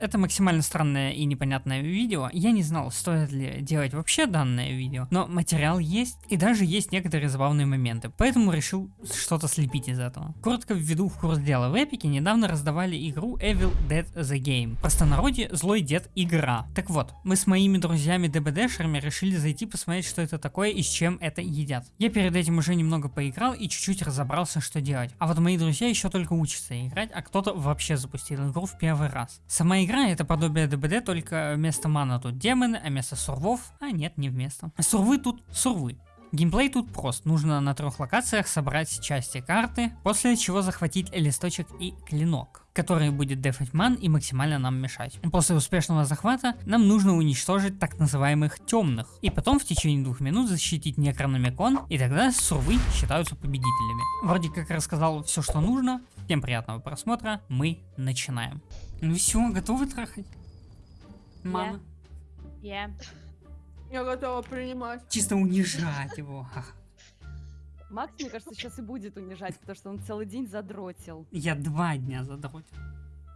Это максимально странное и непонятное видео. Я не знал, стоит ли делать вообще данное видео, но материал есть, и даже есть некоторые забавные моменты, поэтому решил что-то слепить из этого. Коротко введу в курс дела. В Эпике недавно раздавали игру Evil Dead The Game. Простонародье Злой Дед Игра. Так вот, мы с моими друзьями ДБДшерами решили зайти посмотреть, что это такое и с чем это едят. Я перед этим уже немного поиграл и чуть-чуть разобрался, что делать. А вот мои друзья еще только учатся играть, а кто-то вообще запустил игру в первый раз. Сама это подобие ДБД, только вместо мана тут демоны, а вместо сурвов, а нет, не вместо. Сурвы тут сурвы. Геймплей тут прост, нужно на трех локациях собрать части карты, после чего захватить листочек и клинок, который будет дефать ман и максимально нам мешать. После успешного захвата нам нужно уничтожить так называемых темных, и потом в течение двух минут защитить некрономикон, и тогда сурвы считаются победителями. Вроде как рассказал все, что нужно, всем приятного просмотра, мы начинаем. Ну все, готовы трахать? Мама. Я. Я готова принимать. Чисто унижать его. Макс, мне кажется, сейчас и будет унижать, потому что он целый день задротил. Я два дня задротил.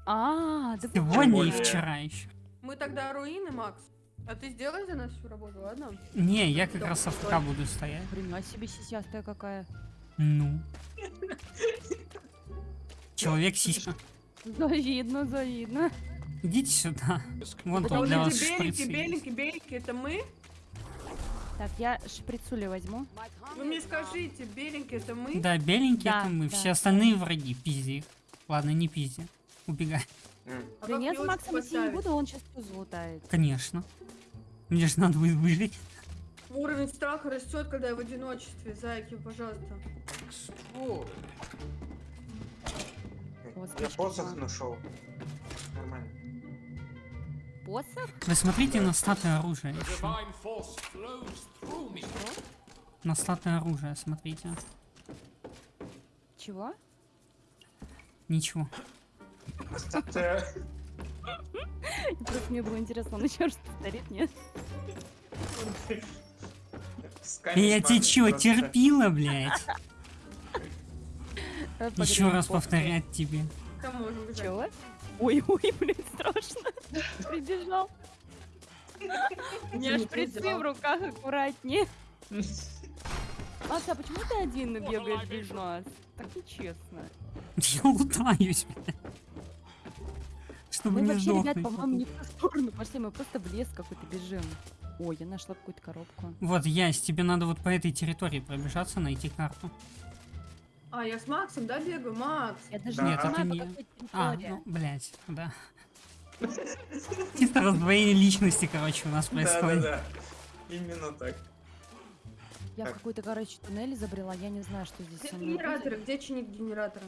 А, да Сегодня и вчера еще. Мы тогда руины, Макс. А ты сделай за нас всю работу, ладно? Не, я как раз. АФК буду стоять. Хрена себе сисястая какая. Ну. Человек сиська. Завидно, завидно. Идите сюда. Вон тут вот для вас шприцы есть. беленькие, беленькие, это мы? Так, я шприцули возьму. Вы мне скажите, беленькие, это мы? Да, беленькие Да, это мы, да. все остальные враги, пизди их. Ладно, не пизди. Убегай. А да нет, Максом идти не буду, он сейчас тузу лутает. Конечно. Мне же надо будет выжить. Уровень страха растет, когда я в одиночестве. Зайки, пожалуйста. Вот Я посох нашел. Нормально. Посох? Вы смотрите на статы оружия. me. На статы оружия смотрите. Чего? Ничего. Просто мне было интересно, он еще что-то старит, нет? Я тебе чё, терпила, блядь? Еще раз повторять тебе. Кому? Чего? Ой, ой, блин, страшно. Прибежал. У меня шприцы в руках, аккуратнее. Макс, а почему ты один бегаешь без нас? Так нечестно. Я лутаюсь, блядь. Чтобы Мы не вообще, ребят, по-моему, не в ту сторону пошли, мы просто в лес какой-то бежим. Ой, я нашла какую-то коробку. Вот, Ясь, тебе надо вот по этой территории пробежаться, найти карту. А, я с Максом, да, бегаю? Макс. Я даже Да. не Нет, это не- А, ну, блядь, да. Чисто раздвоение личности, короче, у нас происходит. Да-да-да. Именно так. Я в Так. какой-то, короче, туннель забрела, я не знаю, что здесь Где со мной будет. генераторы? Где чиник генератора?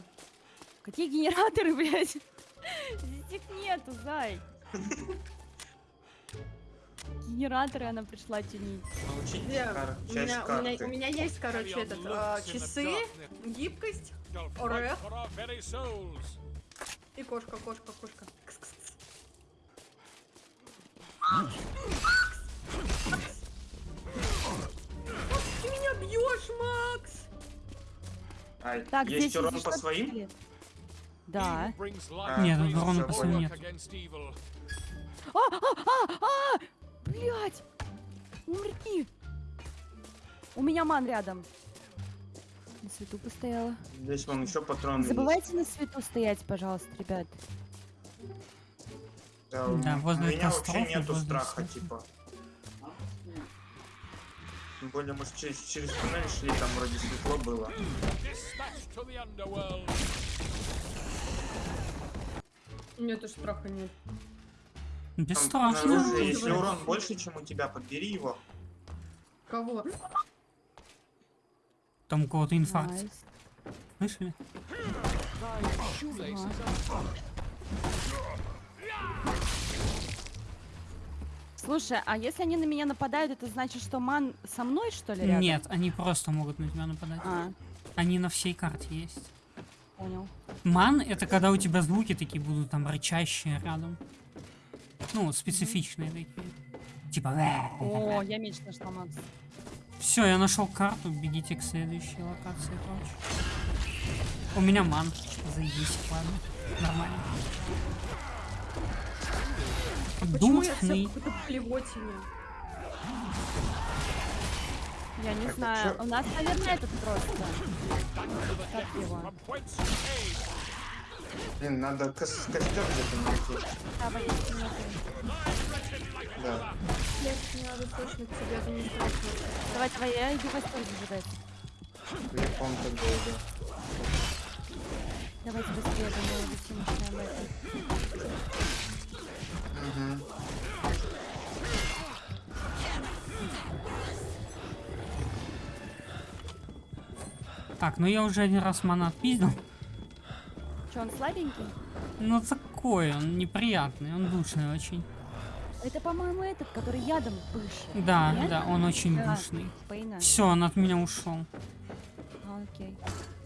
Какие генераторы, блядь? Здесь их нету, зай. Генераторы она пришла чинить. Научить кар- У меня, у, меня, у меня есть, короче, этот, а, часы, гибкость Орех. и кошка, кошка, кошка. Кс-кс-кс. Ты меня бьешь, Макс! А, Так, есть здесь урон по своим? Да. А, Нет, brings урона по своим нет. against evil. Блять! Умри! У меня ман рядом. На свету постояла. Здесь вон еще патроны Не забывайте на свету стоять, пожалуйста, ребят. есть. Да, у- Да, возле у меня вообще нету возле страха, всех. типа. Тем более, ж через, через туннель шли, там вроде светло было. The underworld. Нету страха, нет. Без Там страшно. Здорово. если урон больше, чем у тебя, подбери его. Кого? Там у кого-то инфаркт. Nice. Слышали? Слушай, а если они на меня нападают, это значит, что ман со мной, что ли, рядом? Нет, они просто могут на тебя нападать. А, Они на всей карте есть. понял. Ман это когда у тебя звуки такие будут там рычащие рядом. Ну, специфичные такие. Типа. О, я меч нашла, Макс. Все, я нашел карту, бегите к следующей локации, короче. У меня ман. Заебись, ладно. Нормально. Почему я не знаю. У нас, наверное, этот просто. Как его? Блин, надо кос- костер где-то найти. Да, внутри. Да. Не надо точно к тебе администрацию. Давай, давай, я иду костер зажигать. Телефон так долго. Давайте быстрее, думаю, быстрее начинаем это. Угу. Так, ну я уже один раз мана отпиздил. Че, он слабенький? Ну такой, он неприятный, он душный очень. Это, по-моему, этот, который ядом пышет. Да, Нет? да, он очень Да. душный. Пейна. Все, он от меня ушел. А, окей.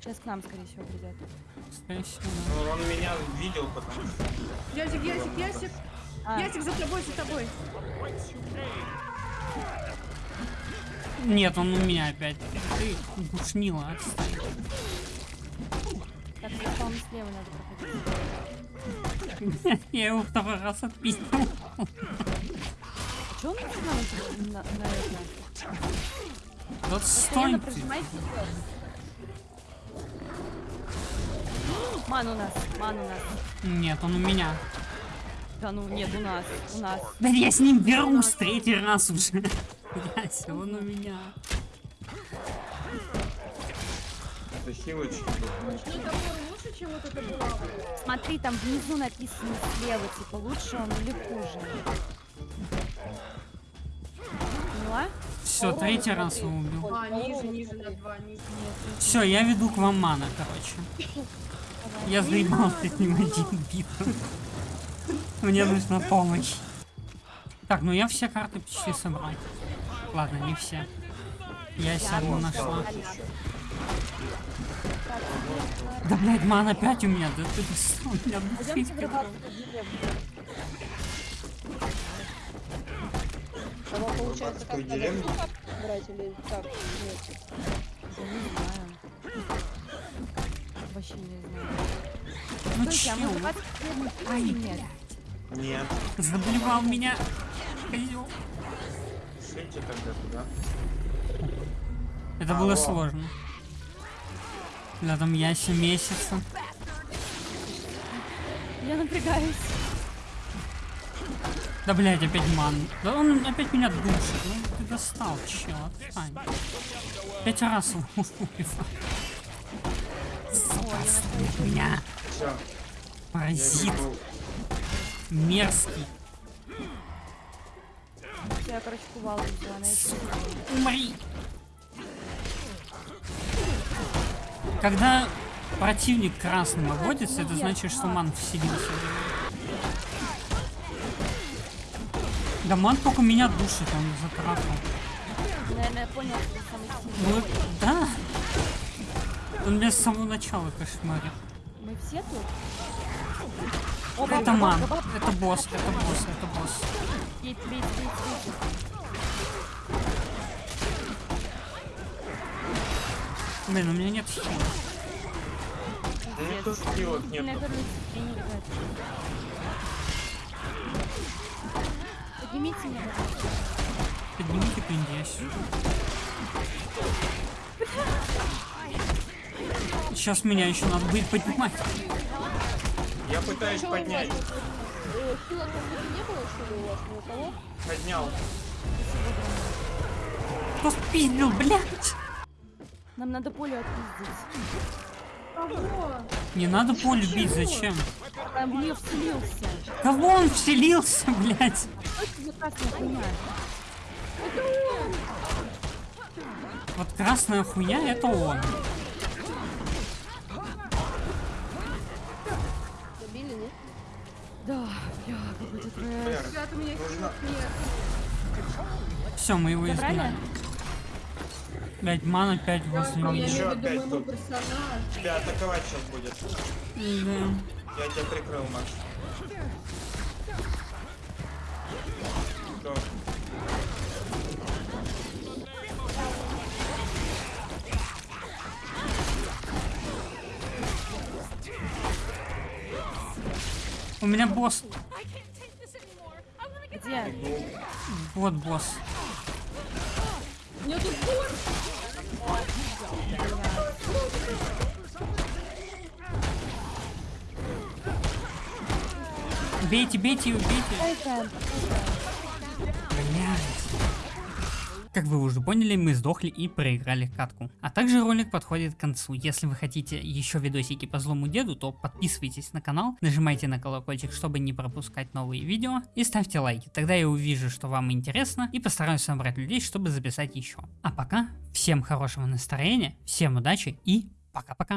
Сейчас к нам, скорее всего, придет. Скорее всего, да. Ну, он меня видел, потому что... Ясик, Ясик, Ясик! А, Ясик, за тобой, за тобой! Нет, он у меня опять. Ты душнила, отстань. Так, мне, по-моему, слева надо проходить. Я его второй раз отпиздил. А че он на, на, на это? Вот Постоянно стой ты. прожимайте вперед. Ман у нас, ман у нас. Нет, он у меня. Да ну, нет, у нас, у нас. Да я с ним берусь третий раз уже. Яся, он у меня. Это хилочки. Ночной топор лучше, чем вот это было? Смотри, там внизу написано слева, типа, лучше он или хуже. Поняла? Все, третий раз его убил. А, ниже, ниже, на два, ниже. Все, я веду к вам мана, короче. Я заебался с ним один битву. Мне нужна помощь. Так, ну я все карты почти собрал. Ладно, не все. Я одну нашла. Да, блядь, ман опять у меня. Да ты достал меня душить. получается как надо брать или как? Нет. Я не знаю. Вообще не знаю. Ну Слушайте, а мы Ай, нет? Нет. заблевал меня. Шлите тогда туда. Это было сложно. Да, там Яся месяца. Я напрягаюсь. Да, блядь, опять ман. Да он опять меня душит. Ну ты достал, чел, отстань. Пять раз. Сука, меня. Я Паразит. Мерзкий. Я, короче, кувалду взяла, еще Умри. Когда противник красным обводится, это значит, что ман вселился. Да ман только меня душит, он затратил. Наверное, я понял, что самый сильный. Ну, да. Он меня с самого начала кошмарит. Мы все тут? Это ман, это босс, это босс, это босс. Блин, у меня нет меня тоже хилок Сильная нет. Поднимите меня. Поднимите пиндесь. Сейчас меня еще надо будет поднимать. Я пытаюсь поднять. тут? Э, что ли, у вас ни у кого? Поднял. Кто спиздил, блядь? Нам надо поле отпиздить. Кого? Не надо поле бить, зачем? Там в нее вселился. Кого он вселился, блядь? Вот красная хуйня это он. Добили, нет? Да, бля, какой-то трэш. Вер, Ребята, у меня Нужно- хилок нет. Все, мы его изгнали. Блять, ман опять возле Я меня. Ещё имею в виду опять моему тут. персонажу. тебя атаковать сейчас будет. Да. Я тебя прикрыл, Маш. Всё. У меня босс. Нет. Вот босс. Нету Бейте, бейте бейте. Ай, Как вы уже поняли, мы сдохли и проиграли катку. А также ролик подходит к концу. Если вы хотите еще видосики по злому деду, то подписывайтесь на канал, нажимайте на колокольчик, чтобы не пропускать новые видео и ставьте лайки. Тогда я увижу, что вам интересно и постараюсь собрать людей, чтобы записать еще. А пока, всем хорошего настроения, всем удачи и пока-пока.